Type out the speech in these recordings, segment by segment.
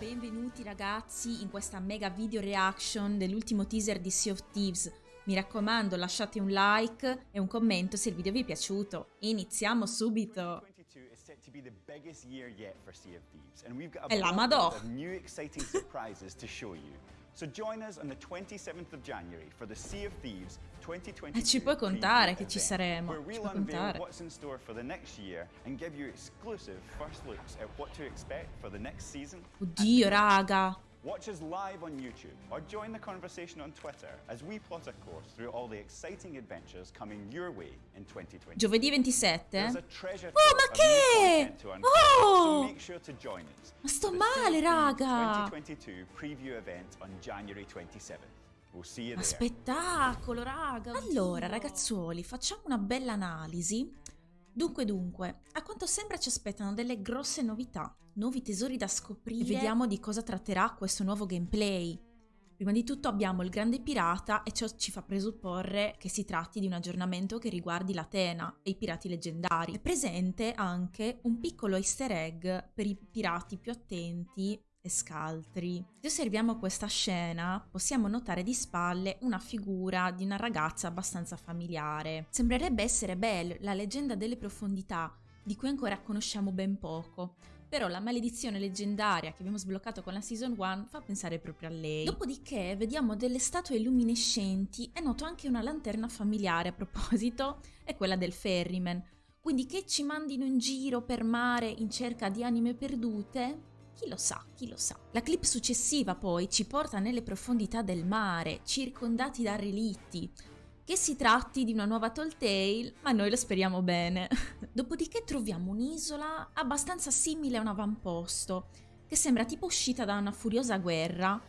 Benvenuti ragazzi in questa mega video reaction dell'ultimo teaser di Sea of Thieves. Mi raccomando lasciate un like e un commento se il video vi è piaciuto. Iniziamo subito! È la Madò! So join us on the 27th of January for the Sea of Thieves 2022 E ci puoi contare che ci saremo. Where we'll unveil what's in store for the next year and give you exclusive first looks at what to expect for the next season. Oddio raga! Watch us live on YouTube or join the conversation on Twitter as we plot a course through all the exciting adventures coming your way in 2020. Giovedì 27? There's a treasure Oh, ma che? Oh! So make sure to join us. Ma sto male, raga! Thieves 2022 preview event on January 27th. We'll see you Ma there. spettacolo raga! Allora ragazzuoli, facciamo una bella analisi. Dunque dunque, a quanto sembra ci aspettano delle grosse novità, nuovi tesori da scoprire e vediamo di cosa tratterà questo nuovo gameplay. Prima di tutto abbiamo il grande pirata e ciò ci fa presupporre che si tratti di un aggiornamento che riguardi l'Atena e i pirati leggendari. È presente anche un piccolo easter egg per i pirati più attenti e scaltri. Se osserviamo questa scena possiamo notare di spalle una figura di una ragazza abbastanza familiare. Sembrerebbe essere Belle, la leggenda delle profondità, di cui ancora conosciamo ben poco. Però la maledizione leggendaria che abbiamo sbloccato con la Season 1 fa pensare proprio a lei. Dopodiché vediamo delle statue luminescenti e noto anche una lanterna familiare a proposito, è quella del ferryman. Quindi che ci mandino in giro per mare in cerca di anime perdute? Chi lo sa, chi lo sa. La clip successiva poi ci porta nelle profondità del mare, circondati da relitti. Che si tratti di una nuova Telltale, ma noi lo speriamo bene. Dopodiché troviamo un'isola abbastanza simile a un avamposto, che sembra tipo uscita da una furiosa guerra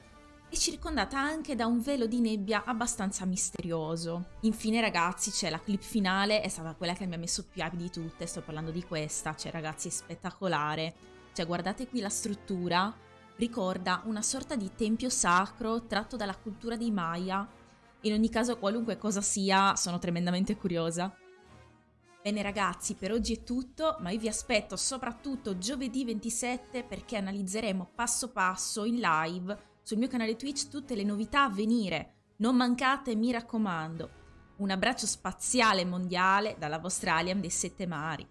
e circondata anche da un velo di nebbia abbastanza misterioso. Infine ragazzi c'è la clip finale, è stata quella che mi ha messo più hype di tutte, sto parlando di questa, cioè ragazzi è spettacolare. Cioè guardate qui la struttura, ricorda una sorta di tempio sacro tratto dalla cultura dei Maya. In ogni caso qualunque cosa sia, sono tremendamente curiosa. Bene ragazzi, per oggi è tutto, ma io vi aspetto soprattutto giovedì 27 perché analizzeremo passo passo in live sul mio canale Twitch tutte le novità a venire. Non mancate, mi raccomando. Un abbraccio spaziale mondiale dalla vostra Alien dei Sette Mari.